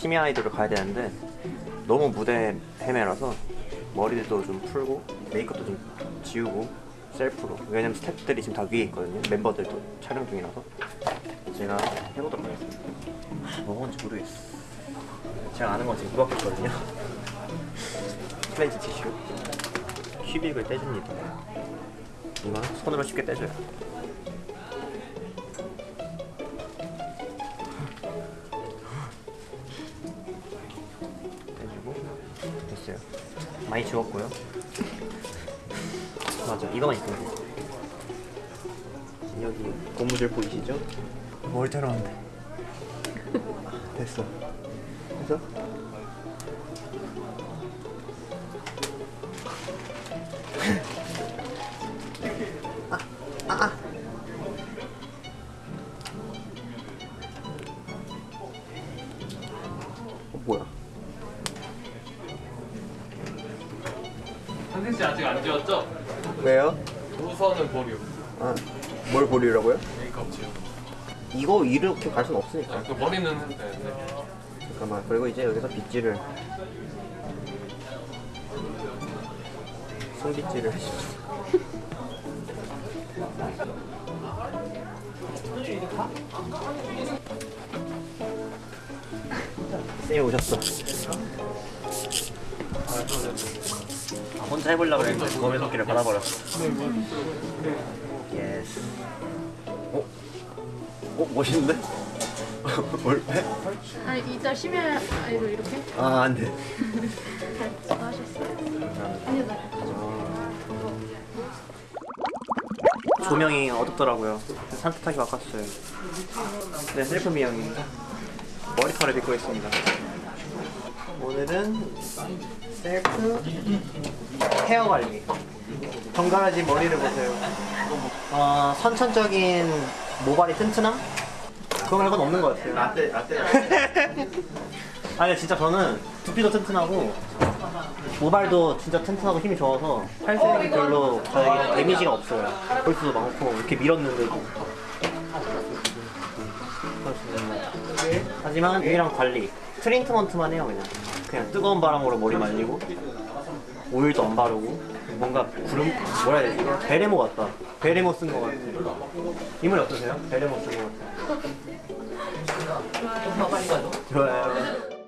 심야 아이돌을 가야 되는데 너무 무대 헤매라서 머리도 좀 풀고 메이크업도 좀 지우고 셀프로. 왜냐면 스태프들이 지금 다 위에 있거든요. 멤버들도 촬영 중이라서. 제가 해보도록 하겠습니다. 뭐 먹은지 모르겠어. 제가 아는 건 지금 이거밖에 없거든요. 클렌즈 티슈. 큐빅을 떼줍니다. 이건 손으로 쉽게 떼줘요 됐어요. 많이 지웠고요. 맞아 이거만 있으면 돼. 여기 고무줄 보이시죠? 뭘 들었는데? 됐어. 됐어? 어, 뭐야 한승 씨 아직 안 지웠죠? 왜요? 우선은 보류. 아, 뭘 보리라고요? 메이크업 지우. 이거 이렇게 갈 순 없으니까 아, 그 머리는 되는데. 잠깐만 그리고 이제 여기서 빗질을 손빗질을 해주죠 쌤이 오셨어 아, 혼자 해보려고 했는데 검의 손길을 받아버렸어 예스 어? 어? 멋있는데? 올패? 아니 이따 심야 아이돌 이렇게 아 안돼 잘 하셨어요? 아니요 나 조명이 어둡더라고요 산뜻하게 바꿨어요 네 셀프 미용입니다 머리카락 빗고 있습니다 오늘은 셀프 헤어 관리. 정갈해진 머리를 보세요. 어, 선천적인 모발이 튼튼함? 그거 말고는 없는 것 같아요. 라떼 라떼 아니 진짜 저는 두피도 튼튼하고 모발도 진짜 튼튼하고 힘이 좋아서 탈색이 별로 저에게 damage가 없어요. 볼수도 많고 이렇게 밀었는데도. 하지만 유일한 관리 트리트먼트만 해요 그냥. 그냥 뜨거운 바람으로 머리 말리고 오일도 안 바르고 뭔가 구름 뭐라 해야 되지? 베레모 같다. 베레모 쓴 거 같아. 이 머리 어떠세요? 베레모 쓴 거 같아. 좋아요